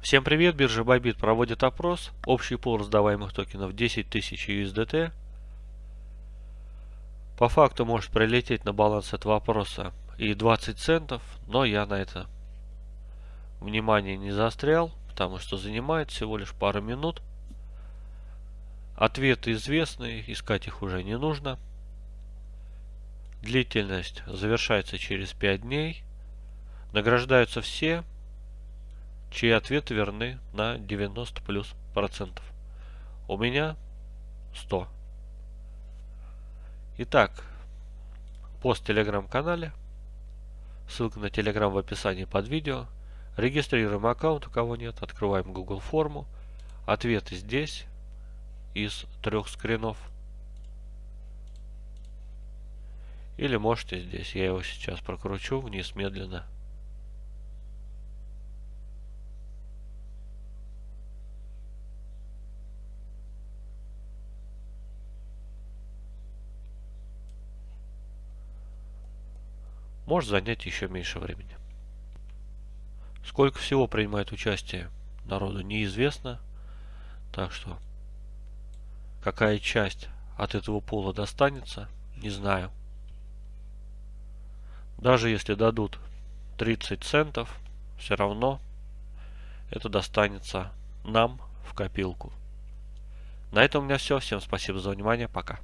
Всем привет, биржа Bybit проводит опрос. Общий пул раздаваемых токенов 10 тысяч USDT. По факту может прилететь на баланс этого опроса и 20 центов, но я на это внимание не заострял, потому что занимает всего лишь пару минут. Ответы известны, искать их уже не нужно. Длительность завершается через 5 дней. Награждаются все, чьи ответы верны на 90 плюс процентов. У меня 100. Итак, пост в телеграм-канале. Ссылка на телеграм в описании под видео. Регистрируем аккаунт, у кого нет. Открываем Google форму. Ответы здесь из трех скринов. Или можете здесь. Я его сейчас прокручу вниз медленно. Может занять еще меньше времени. Сколько всего принимает участие народу неизвестно. Так что какая часть от этого пола достанется, не знаю. Даже если дадут 30 центов, все равно это достанется нам в копилку. На этом у меня все. Всем спасибо за внимание. Пока.